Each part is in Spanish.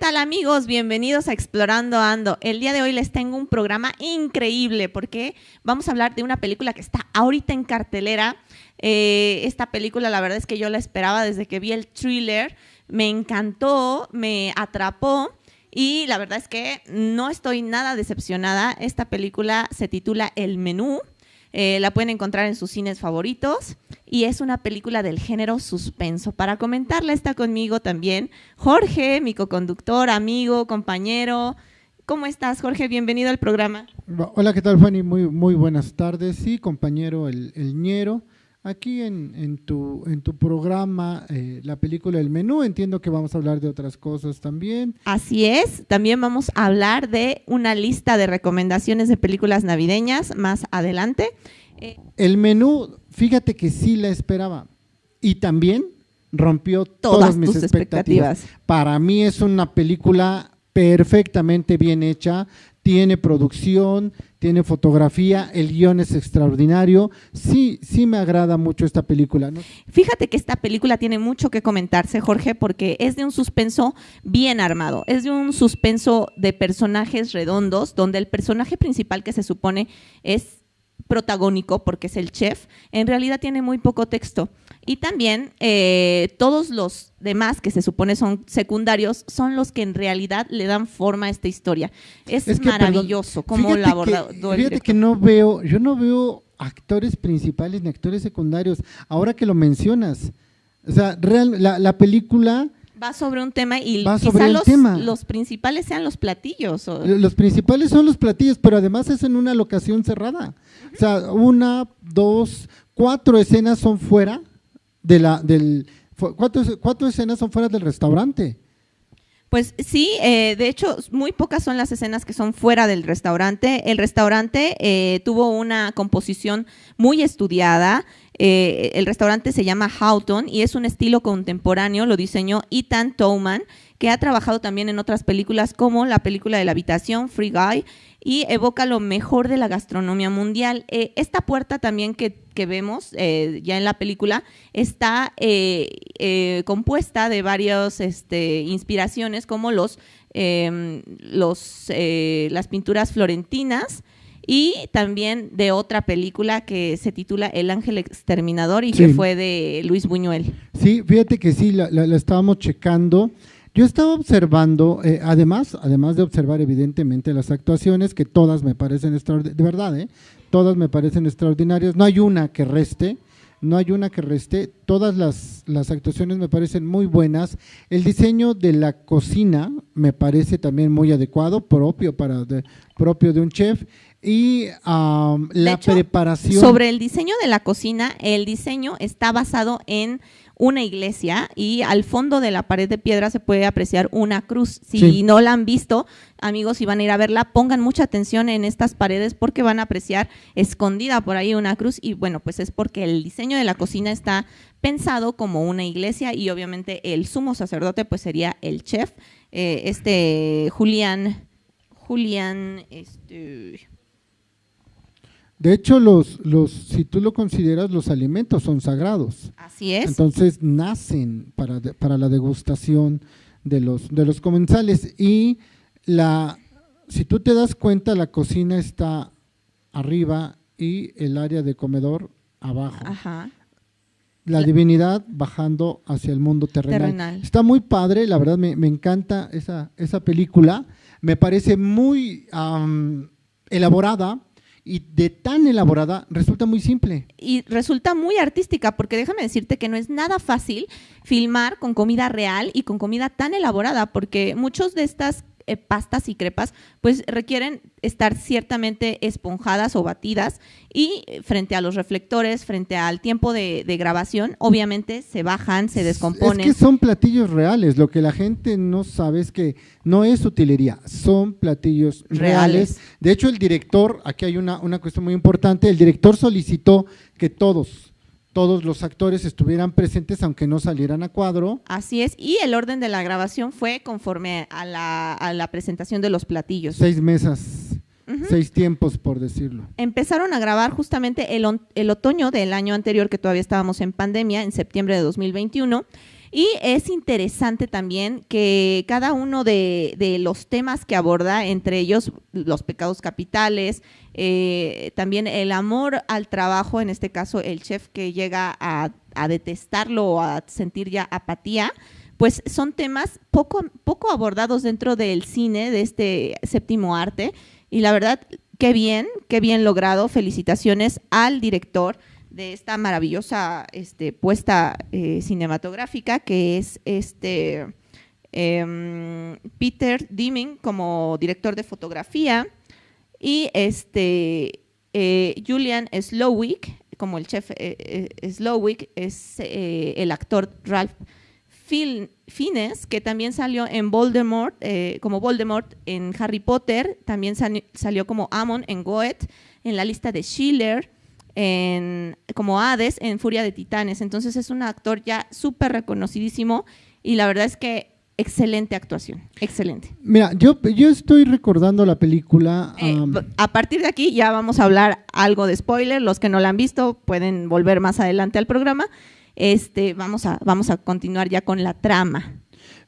tal amigos? Bienvenidos a Explorando Ando. El día de hoy les tengo un programa increíble porque vamos a hablar de una película que está ahorita en cartelera. Eh, esta película la verdad es que yo la esperaba desde que vi el thriller. Me encantó, me atrapó y la verdad es que no estoy nada decepcionada. Esta película se titula El Menú. Eh, la pueden encontrar en sus cines favoritos y es una película del género suspenso. Para comentarla está conmigo también Jorge, mi coconductor, amigo, compañero. ¿Cómo estás, Jorge? Bienvenido al programa. Hola, ¿qué tal, Fanny? Muy, muy buenas tardes. Sí, compañero El, el Ñero. Aquí en, en, tu, en tu programa, eh, la película El Menú, entiendo que vamos a hablar de otras cosas también. Así es, también vamos a hablar de una lista de recomendaciones de películas navideñas más adelante. Eh, el Menú, fíjate que sí la esperaba y también rompió todas, mis expectativas. expectativas. Para mí es una película perfectamente bien hecha, tiene producción, tiene fotografía, el guion es extraordinario. Sí, sí me agrada mucho esta película. Fíjate que esta película tiene mucho que comentarse, Jorge, porque es de un suspenso bien armado. Es de un suspenso de personajes redondos, donde el personaje principal que se supone es protagónico, porque es el chef, en realidad tiene muy poco texto. Y también eh, todos los demás, que se supone son secundarios, son los que en realidad le dan forma a esta historia. Es, maravilloso cómo la abordado. Fíjate que no veo, yo no veo actores principales ni actores secundarios. Ahora que lo mencionas, o sea, real, la, la película va sobre un tema y quizá los, tema. los principales sean los platillos. Los principales son los platillos, pero además es en una locación cerrada. O sea, una, dos, cuatro escenas son fuera de la, del, cuatro, cuatro escenas son fuera del restaurante. Pues sí, eh, de hecho, muy pocas son las escenas que son fuera del restaurante. El restaurante eh, tuvo una composición muy estudiada. Eh, el restaurante se llama Houghton y es un estilo contemporáneo, lo diseñó Ethan Towman, que ha trabajado también en otras películas como la película de la habitación, Free Guy, y evoca lo mejor de la gastronomía mundial. Eh, esta puerta también que, vemos eh, ya en la película está compuesta de varias este, inspiraciones como los, em, los las pinturas florentinas, y también de otra película que se titula El Ángel Exterminador y que fue de Luis Buñuel. Sí, fíjate que sí, la, estábamos checando. Yo estaba observando, eh, además, además de observar evidentemente las actuaciones, que todas me parecen extraordinarias, de verdad, ¿eh? todas me parecen extraordinarias, no hay una que reste, no hay una que reste, todas las, las, actuaciones me parecen muy buenas, el diseño de la cocina me parece también muy adecuado, propio, para propio de un chef, y la preparación. Sobre el diseño de la cocina, el diseño está basado en una iglesia y al fondo de la pared de piedra se puede apreciar una cruz. Si no la han visto, amigos, si van a ir a verla, pongan mucha atención en estas paredes porque van a apreciar escondida por ahí una cruz y bueno, pues es porque el diseño de la cocina está pensado como una iglesia y obviamente el sumo sacerdote pues sería el chef, eh, este Julián, Julián, este de hecho, los, los, si tú lo consideras, los alimentos son sagrados. Así es. Entonces nacen para, para la degustación de los, de los comensales. Y la, si tú te das cuenta, la cocina está arriba y el área de comedor abajo. Ajá. La, divinidad bajando hacia el mundo terrenal. Está muy padre, la verdad me, me encanta esa, esa película. Me parece muy elaborada y de tan elaborada resulta muy simple. Y resulta muy artística, porque déjame decirte que no es nada fácil filmar con comida real y con comida tan elaborada, porque muchos de estas eh, pastas y crepas, pues requieren estar ciertamente esponjadas o batidas y eh, frente a los reflectores, frente al tiempo de, grabación, obviamente se bajan, se descomponen. Es que son platillos reales, lo que la gente no sabe es que no es utilería, son platillos reales. De hecho, el director, aquí hay una, una cuestión muy importante, el director solicitó que todos todos los actores estuvieran presentes aunque no salieran a cuadro. Así es, y el orden de la grabación fue conforme a la, presentación de los platillos. Seis mesas, seis tiempos por decirlo. Empezaron a grabar justamente el, el, otoño del año anterior, que todavía estábamos en pandemia, en septiembre de 2021, Y es interesante también que cada uno de, los temas que aborda, entre ellos los pecados capitales, eh, también el amor al trabajo, en este caso el chef que llega a, detestarlo o a sentir ya apatía, pues son temas poco, poco abordados dentro del cine, de este séptimo arte. Y la verdad, qué bien, qué bien logrado. Felicitaciones al director de esta maravillosa este, puesta eh, cinematográfica que es este em, Peter Dimming como director de fotografía y este eh, Julian Slowick como el chef eh, Slowick es el actor Ralph Fiennes que también salió en Voldemort como Voldemort en Harry Potter también salió como Amon en Goethe en la lista de Schiller en, como Hades en Furia de Titanes. Entonces es un actor ya súper reconocidísimo y la verdad es que excelente actuación, excelente. Mira, yo, yo estoy recordando la película. Eh, a partir de aquí ya vamos a hablar algo de spoiler. Los que no la han visto pueden volver más adelante al programa. Este, vamos, a, vamos a continuar ya con la trama.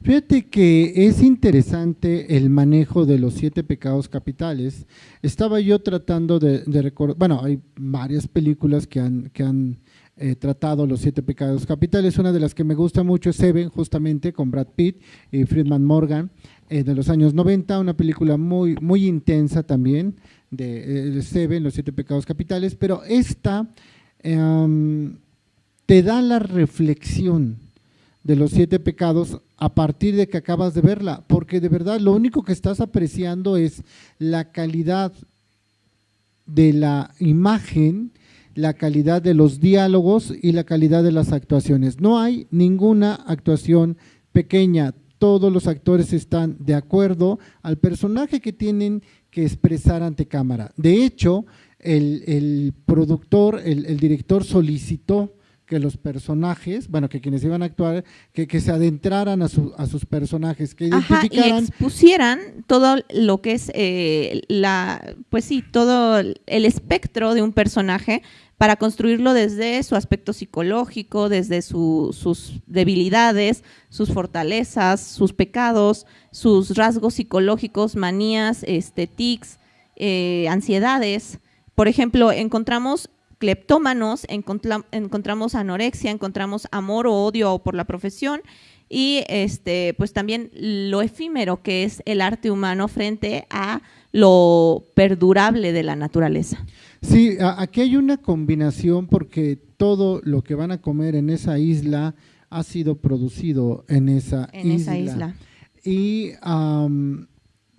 Fíjate que es interesante el manejo de los siete pecados capitales. Estaba yo tratando de, recordar, bueno, hay varias películas que han, que han eh, tratado los siete pecados capitales. Una de las que me gusta mucho es Seven, justamente con Brad Pitt y Friedman Morgan, eh, de los años 90, una película muy, intensa también, de, eh, Seven, los siete pecados capitales, pero esta em, te da la reflexión de los siete pecados a partir de que acabas de verla, porque de verdad lo único que estás apreciando es la calidad de la imagen, la calidad de los diálogos y la calidad de las actuaciones. No hay ninguna actuación pequeña, todos los actores están de acuerdo al personaje que tienen que expresar ante cámara. De hecho, el, productor, el director solicitó que los personajes, bueno, que quienes iban a actuar, que, que se adentraran a, a sus personajes, que identificaran. y expusieran todo lo que es eh, la, pues sí, todo el espectro de un personaje para construirlo desde su aspecto psicológico, desde sus debilidades, sus fortalezas, sus pecados, sus rasgos psicológicos, manías, este, tics, eh, ansiedades. Por ejemplo, encontramos cleptómanos, encontramos anorexia, encontramos amor o odio por la profesión y este, pues también lo efímero que es el arte humano frente a lo perdurable de la naturaleza. Sí, aquí hay una combinación porque todo lo que van a comer en esa isla ha sido producido en esa en Esa isla. Y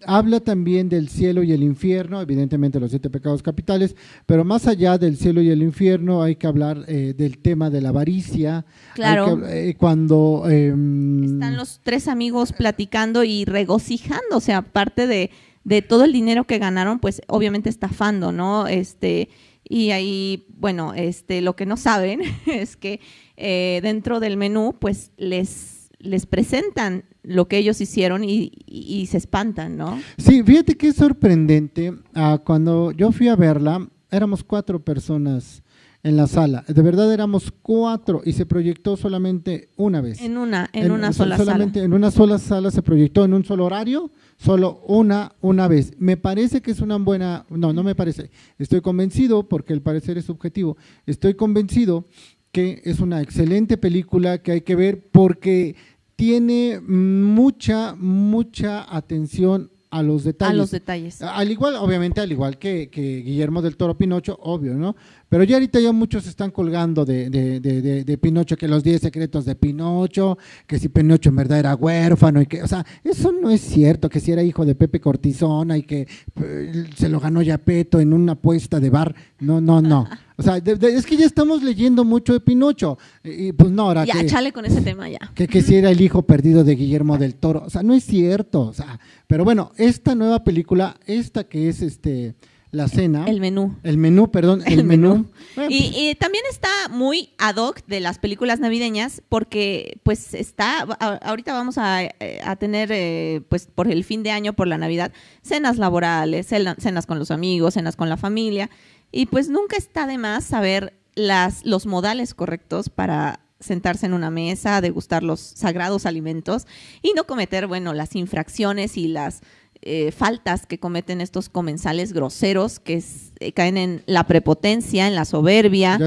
habla también del cielo y el infierno, evidentemente los siete pecados capitales, pero más allá del cielo y el infierno hay que hablar eh, del tema de la avaricia. Claro. Eh, cuando... Em, Están los tres amigos platicando y regocijándose, aparte de, de todo el dinero que ganaron, pues obviamente estafando, ¿no? Este, y ahí, bueno, este, lo que no saben es que eh, dentro del menú, pues les les presentan lo que ellos hicieron y, se espantan, ¿no? Sí, fíjate que es sorprendente. Ah, cuando yo fui a verla, éramos cuatro personas en la sala. De verdad éramos cuatro y se proyectó solamente una vez. En una, en, una sola solamente En una sola sala se proyectó en un solo horario, solo una, una vez. Me parece que es una buena, no, no me parece. Estoy convencido, porque el parecer es subjetivo, estoy convencido que es una excelente película que hay que ver porque tiene mucha, mucha atención a los detalles. A los detalles. Al igual, obviamente, al igual que, que Guillermo del Toro Pinocho, obvio, ¿no? Pero ya ahorita ya muchos están colgando de, de, de, de Pinocho, que los 10 secretos de Pinocho, que si Pinocho en verdad era huérfano y que, o sea, eso no es cierto, que si era hijo de Pepe Cortisona y que eh, se lo ganó Yapeto en una apuesta de bar. No, no, no. O sea, es que ya estamos leyendo mucho de Pinocho. Y pues no, ahora Ya, chale con ese tema ya. Que, que si era el hijo perdido de Guillermo del Toro. O sea, no es cierto. O sea, pero bueno, esta nueva película, esta que es este la cena. El menú. El menú, perdón, el, menú. Pues y, también está muy ad hoc de las películas navideñas porque pues está, ahorita vamos a, eh, tener eh, pues por el fin de año, por la Navidad, cenas laborales, cenas con los amigos, cenas con la familia y pues nunca está de más saber las, los modales correctos para sentarse en una mesa, degustar los sagrados alimentos y no cometer, bueno, las infracciones y las eh, faltas que cometen estos comensales groseros que eh, caen en la prepotencia, en la soberbia,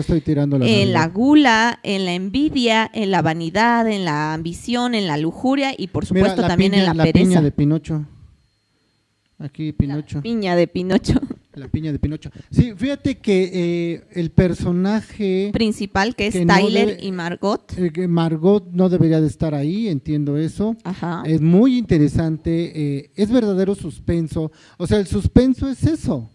en la gula, en la envidia, en la vanidad, en la ambición, en la lujuria y por supuesto también en la, la pereza. Piña de Pinocho. Aquí Pinocho. La piña de Pinocho. La piña de Pinocho. Sí, fíjate que eh, el personaje principal, que es Tyler y Margot. Eh, Margot no debería de estar ahí, entiendo eso. Ajá. Es muy interesante, eh, es verdadero suspenso. O sea, el suspenso es eso.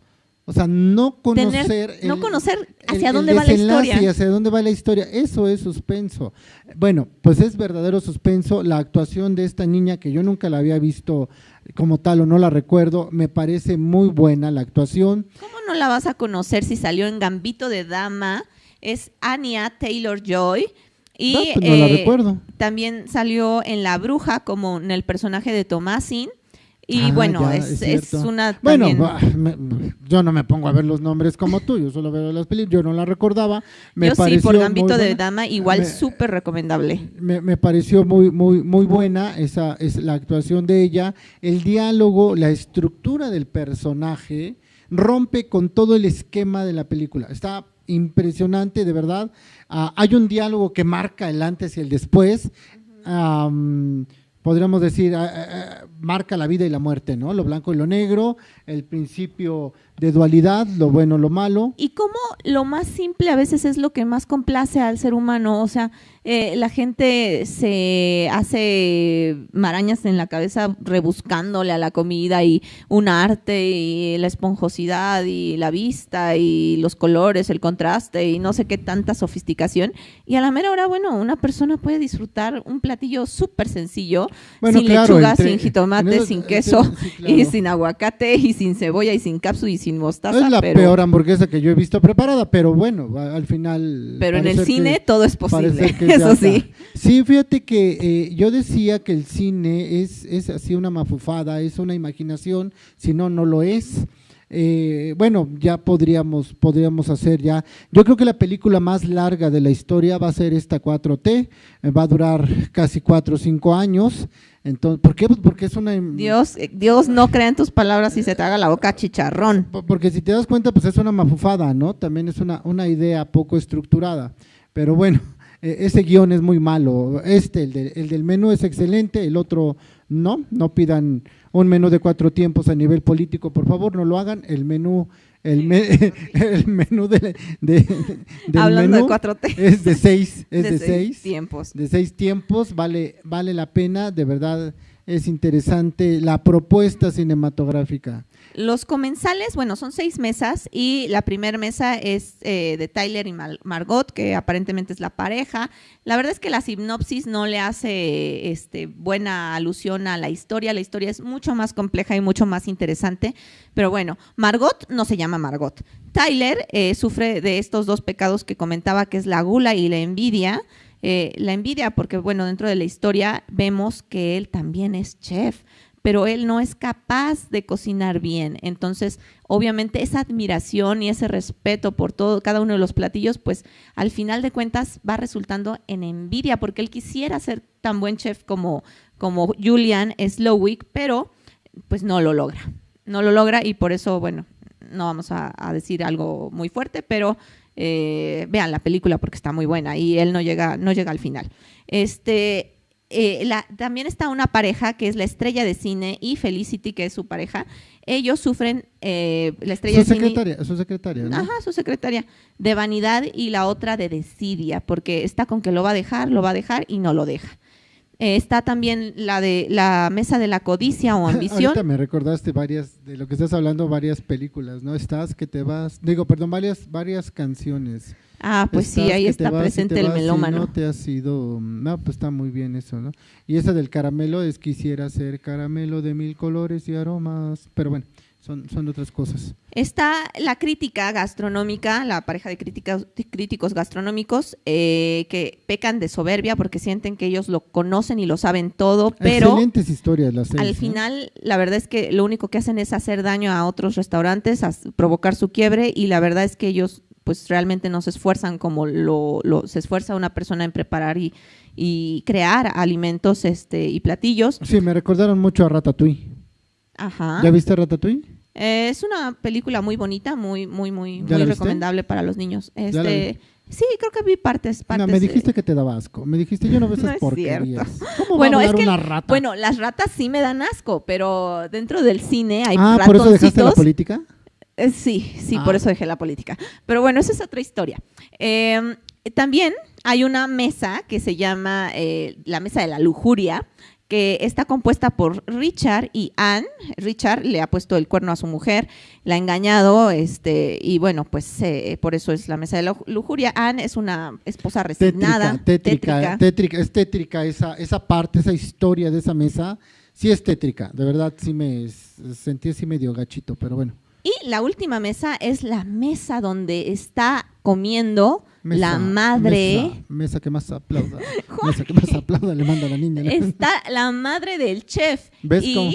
O sea, no conocer. no conocer hacia dónde va la historia. hacia dónde va la historia. Eso es suspenso. Bueno, pues es verdadero suspenso. La actuación de esta niña, que yo nunca la había visto como tal o no la recuerdo, me parece muy buena la actuación. ¿Cómo no la vas a conocer si salió en Gambito de Dama? Es Anya Taylor Joy. Y no, pues no la eh, recuerdo. también salió en La Bruja como en el personaje de Tomasin. Y Ah, bueno, ya, es, es es una Bueno, también- yo no me pongo a ver los nombres como tú, yo solo veo las películas, yo no la recordaba. Me yo sí, pareció por muy Gambito de. Dama, igual súper recomendable. Me, me pareció muy, muy, muy buena esa es la actuación de ella, el diálogo, la estructura del personaje rompe con todo el esquema de la película. Está impresionante, de verdad. Ah, hay un diálogo que marca el antes y el después. Podríamos decir, ah, ah, ah, marca la vida y la muerte, ¿no? Lo blanco y lo negro, el principio de dualidad, lo bueno, lo malo. Y cómo lo más simple a veces es lo que más complace al ser humano. O sea, eh, la gente se hace marañas en la cabeza rebuscándole a la comida y un arte y la esponjosidad y la vista y los colores, el contraste y no sé qué tanta sofisticación. Y a la mera hora, bueno, una persona puede disfrutar un platillo súper sencillo, Bueno, sin claro, lechuga, entre- sin jitomate, eso- sin queso sí, y sin aguacate y sin cebolla y sin cápsula y sin mostaza. es la pero- peor hamburguesa que yo he visto preparada, pero bueno, al final. Pero en el parece que- cine todo es posible, eso sí. Sí, fíjate que eh, yo decía que el cine es, es así una mafufada, es una imaginación, si no, no lo es. Eh, bueno, ya podríamos, podríamos hacer ya. Yo creo que la película más larga de la historia va a ser esta 4T, eh, va a durar casi cuatro o cinco años. Entonces, ¿por qué? Pues porque es una. Dios, eh, Dios no crea en tus palabras y se te haga la boca chicharrón. Po- Porque si te das cuenta, pues es una mafufada, ¿no? También es una, una idea poco estructurada. Pero bueno, eh, ese guion es muy malo. Este, el, de- el del menú es excelente, el otro no. No pidan un menú de cuatro tiempos a nivel político, por favor, no lo hagan. El menú, el, me- el menú de, de- del Hablando menú de 4T. es de seis, es de, seis seis tiempos. de seis tiempos, vale, vale la pena, de verdad es interesante la propuesta cinematográfica. Los comensales, bueno, son seis mesas y la primera mesa es eh, de Tyler y Margot, que aparentemente es la pareja. La verdad es que la sinopsis no le hace este, buena alusión a la historia. La historia es mucho más compleja y mucho más interesante. Pero bueno, Margot no se llama Margot. Tyler eh, sufre de estos dos pecados que comentaba, que es la gula y la envidia. Eh, la envidia, porque bueno, dentro de la historia vemos que él también es chef, pero él no es capaz de cocinar bien. Entonces, obviamente, esa admiración y ese respeto por todo, cada uno de los platillos, pues al final de cuentas va resultando en envidia, porque él quisiera ser tan buen chef como, como Julian Slowick, pero pues no lo logra. No lo logra y por eso, bueno, no vamos a, decir algo muy fuerte, pero eh, vean la película porque está muy buena y él no llega, no llega al final. Este, eh, la- también está una pareja que es la estrella de cine y Felicity, que es su pareja. Ellos sufren, eh, la estrella Su de cine. secretaria, su secretaria, ¿no? Ajá, su secretaria, de vanidad y la otra de desidia, porque está con que lo va a dejar, lo va a dejar y no lo deja. Eh, está también la de la mesa de la codicia o ambición. Ahorita me recordaste varias, de lo que estás hablando, varias películas, ¿no? Estás, que te vas, digo, perdón, varias, varias canciones. Ah, pues sí, ahí está presente te el melómano. No te has ido, no, pues está muy bien eso, ¿no? Y esa del caramelo es quisiera ser caramelo de mil colores y aromas, pero bueno, son, son otras cosas. Está la crítica gastronómica, la pareja de críticos, de críticos gastronómicos eh, que pecan de soberbia porque sienten que ellos lo conocen y lo saben todo, pero Excelentes historias las seis, al ¿no? final la verdad es que lo único que hacen es hacer daño a otros restaurantes, a provocar su quiebre y la verdad es que ellos pues realmente no se esfuerzan como lo, lo se esfuerza una persona en preparar y, y crear alimentos este y platillos. Sí, me recordaron mucho a Ratatouille. Ajá. ¿Ya viste Ratatouille? Eh, es una película muy bonita, muy, muy, muy, ¿Ya muy recomendable para los niños. Este, sí, creo que vi partes, No, partes. me de- dijiste que te daba asco. Me dijiste, yo no veo No esas es porquerías. ¿Cómo Bueno, va a es que- una rata? Bueno, las ratas sí me dan asco, pero dentro del cine hay ah, ¿por eso dejaste la política? Eh, sí, sí, Ah. por eso dejé la política. Pero bueno, esa es otra historia. Eh, también hay una mesa que se llama eh, la mesa de la lujuria, que está compuesta por Richard y Anne. Richard le ha puesto el cuerno a su mujer, la ha engañado, este, y bueno, pues eh, por eso es la mesa de la lujuria. Anne es una esposa resignada, Tétrica, tétrica, tétrica, es tétrica esa, esa parte, esa historia de esa mesa. Sí es tétrica, de verdad sí me sentí así medio gachito, pero bueno. Y la última mesa es la mesa donde está comiendo Mesa, la madre. Mesa, mesa que más aplauda. mesa que más aplauda, le manda a la niña. Está la madre del chef. ¿Ves y, cómo?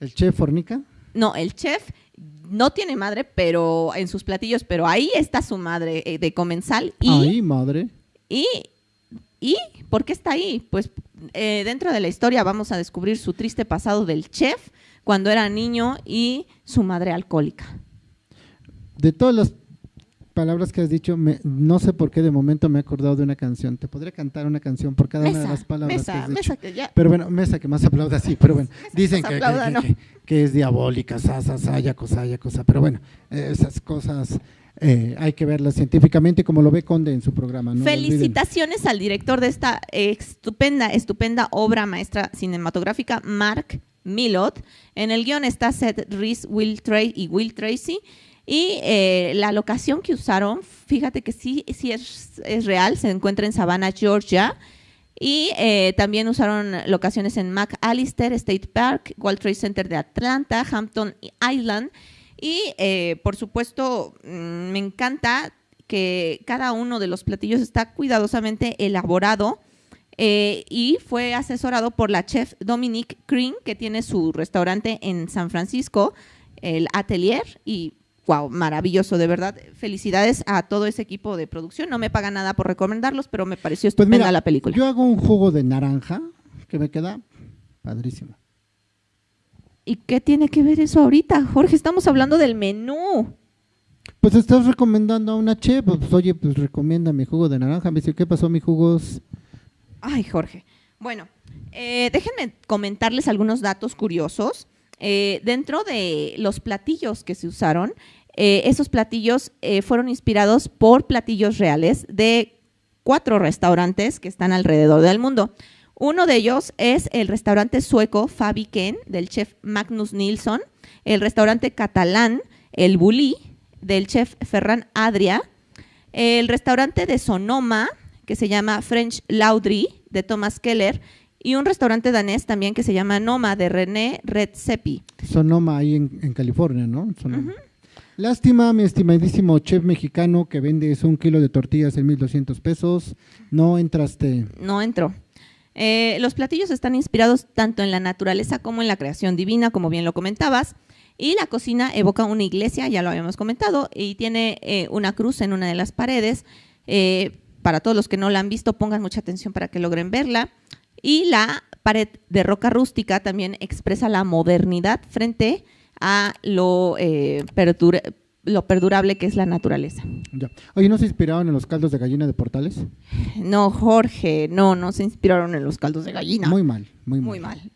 ¿El chef fornica? No, el chef no tiene madre, pero en sus platillos, pero ahí está su madre eh, de comensal. Y, Ay, madre. y, y, ¿por qué está ahí? Pues eh, dentro de la historia vamos a descubrir su triste pasado del chef cuando era niño y su madre alcohólica. De todas las palabras que has dicho, me- no sé por qué de momento me he acordado de una canción. Te podría cantar una canción por cada una de las palabras que mesa, has dicho. mesa que ya. Pero bueno, mesa que más aplauda, sí, pero bueno, dicen que, que- aplauda, que- ¿no? que- que es diabólica, sa, sa, sa, ya cosa, ya cosa, pero bueno, esas cosas eh, hay que verlas científicamente como lo ve Conde en su programa. No. Felicitaciones al director de esta estupenda, estupenda obra maestra cinematográfica, Mark Millot. En el guion está Seth Reese, Will Trey y Will Tracy. Y eh, la locación que usaron, fíjate que sí, sí es, es real, se encuentra en Savannah, Georgia. Y eh, también usaron locaciones en McAllister State Park, World Trade Center de Atlanta, Hampton Island. Y eh, por supuesto, mm, me encanta que cada uno de los platillos está cuidadosamente elaborado y fue asesorado por la chef Dominique Green, que tiene su restaurante en San Francisco, el Atelier. Y wow, maravilloso, de verdad. Felicidades a todo ese equipo de producción. No me pagan nada por recomendarlos, pero me pareció Pues estupenda mira, la película. yo hago un jugo de naranja que me queda padrísimo. ¿Y qué tiene que ver eso ahorita, Jorge? Estamos hablando del menú. Pues estás recomendando a una chef, pues oye, pues recomienda mi jugo de naranja. Me dice, ¿qué pasó, mi jugos? Ay, Jorge. Bueno, eh, déjenme comentarles algunos datos curiosos. Eh, dentro de los platillos que se usaron, eh, esos platillos eh, fueron inspirados por platillos reales de cuatro restaurantes que están alrededor del mundo. Uno de ellos es el restaurante sueco Fabiken del chef Magnus Nilsson, el restaurante catalán El Bulli del chef Ferran Adria, el restaurante de Sonoma que se llama French Laundry de Thomas Keller y un restaurante danés también que se llama Noma de René Redzepi. Sonoma ahí en, en California, ¿no? Sonoma. Lástima, mi estimadísimo chef mexicano que vendes un kilo de tortillas en 1200 pesos. No entraste. No entró. Eh, los platillos están inspirados tanto en la naturaleza como en la creación divina, como bien lo comentabas. Y la cocina evoca una iglesia, ya lo habíamos comentado, y tiene eh, una cruz en una de las paredes. Eh, para todos los que no la han visto, pongan mucha atención para que logren verla. Y la pared de roca rústica también expresa la modernidad frente a lo, eh, perdura- lo perdurable que es la naturaleza. Ya. Oye, ¿no se inspiraron en los caldos de gallina de Portales? No, Jorge, no, no se inspiraron en los caldos de gallina. Muy mal, muy mal. Muy mal.